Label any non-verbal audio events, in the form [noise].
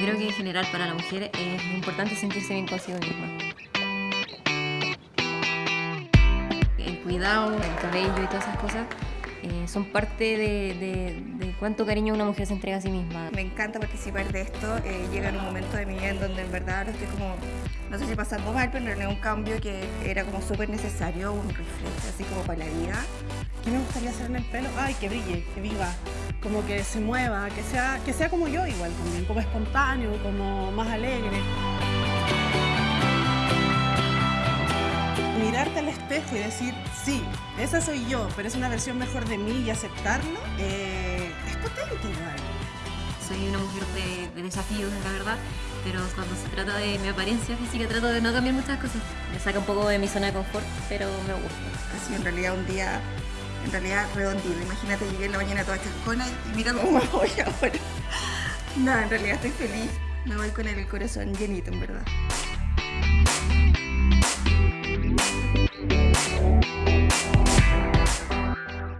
creo que en general para la mujer es importante sentirse bien consigo misma. El cuidado, el cabello y todas esas cosas eh, son parte de, cuánto cariño una mujer se entrega a sí misma. Me encanta participar de esto. eh, llega un momento de mi vida en donde en verdad ahora estoy como, no sé si pasando mal, pero en un cambio que era como súper necesario, un reflejo así como para la vida. ¿Qué me gustaría hacer en el pelo? Ay, que brille, que viva, como que se mueva, que sea, que sea como yo igual también, como espontáneo, como más alegre. Y decir, sí, esa soy yo, pero es una versión mejor de mí y aceptarlo, eh, es potente igual. Soy una mujer de, de desafíos, la verdad, pero cuando se trata de mi apariencia física trato de no cambiar muchas cosas. Me saca un poco de mi zona de confort, pero me gusta. Sido en realidad un día, en realidad redondito. Imagínate, llegué en la mañana toda chascona y mira cómo me voy ahora. [laughs] No, en realidad estoy feliz. Me voy con el corazón llenito, en verdad.